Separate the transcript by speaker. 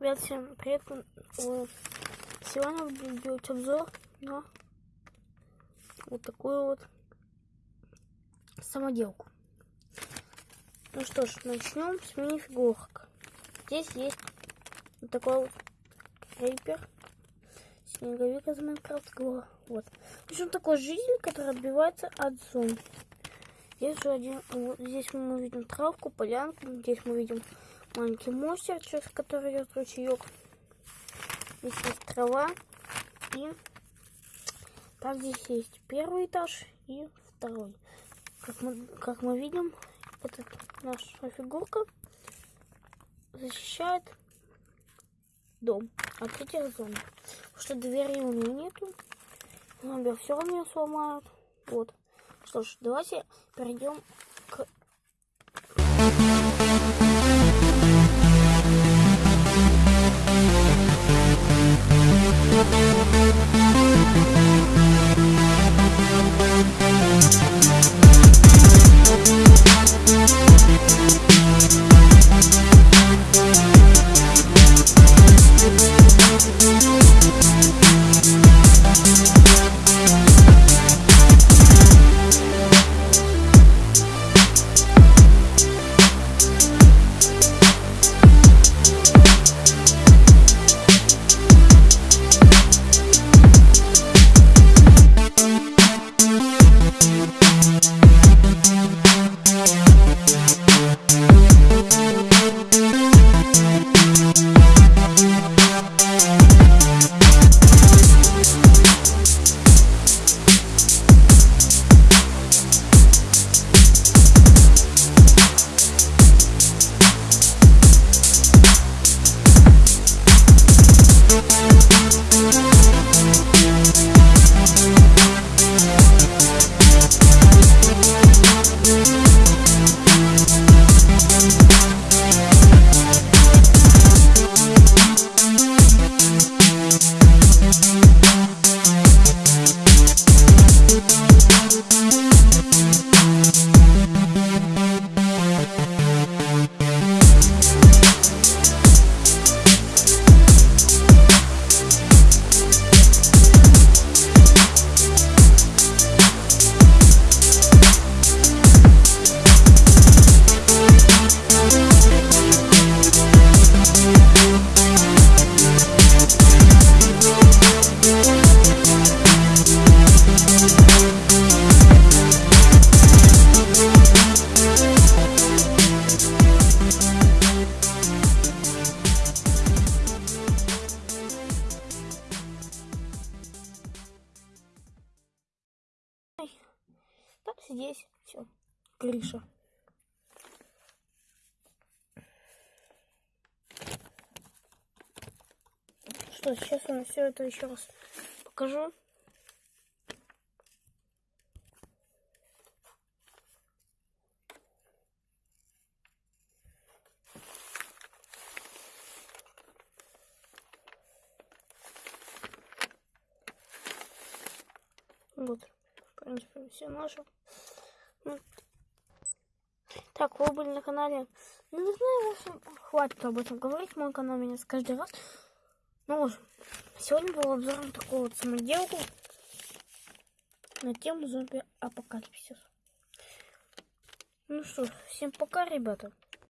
Speaker 1: Ребят, всем привет! Э, Сегодня будем делать обзор на вот такую вот самоделку. Ну что ж, начнем с мини-фигурок. Здесь есть вот такой вот рейпер, снеговик из Майнкрафта. Вот. В общем, такой жизнь, который отбивается от зомби. Здесь же один, вот здесь мы видим травку, полянку, здесь мы видим маленький монстр, через который идет ручеек. Здесь есть трава. И так здесь есть первый этаж и второй. Как мы, как мы видим, эта наша фигурка защищает дом от этих зомби. Потому что двери у нее нету. Зомби все равно сломают. Вот. Что ж, давайте перейдем к Так, здесь все, крыша. Что, сейчас вам все это еще раз покажу. Вот принципе, все наши. Ну. Так, вы были на канале. Ну, не знаю, в общем, хватит об этом говорить. Мой канал меня с каждый раз. Ну, в сегодня был обзор на такую вот самоделку на тему зомби-апокалипсис. Ну что, всем пока, ребята.